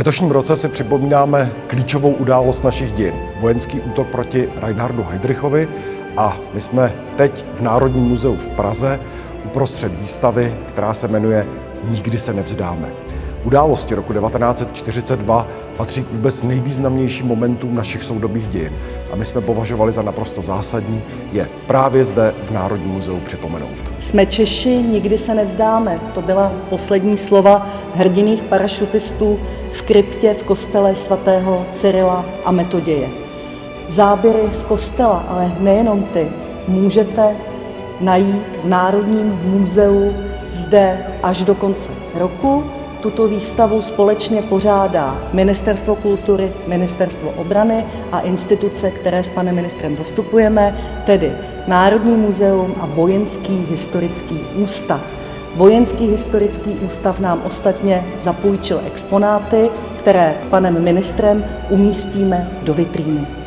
letošním roce si připomínáme klíčovou událost našich dějin, vojenský útok proti Reinhardu Heydrichovi a my jsme teď v Národním muzeu v Praze uprostřed výstavy, která se jmenuje Nikdy se nevzdáme. Události roku 1942 patří k vůbec nejvýznamnějším momentům našich soudobých dějin a my jsme považovali za naprosto zásadní je právě zde v Národním muzeu připomenout. Jsme Češi, nikdy se nevzdáme. To byla poslední slova hrdiných parašutistů v kryptě v kostele svatého Cyrila a Metoděje. Záběry z kostela, ale nejenom ty, můžete najít v Národním muzeu zde až do konce roku. Tuto výstavu společně pořádá Ministerstvo kultury, Ministerstvo obrany a instituce, které s panem ministrem zastupujeme, tedy Národní muzeum a Vojenský historický ústav. Vojenský historický ústav nám ostatně zapůjčil exponáty, které s panem ministrem umístíme do vitríny.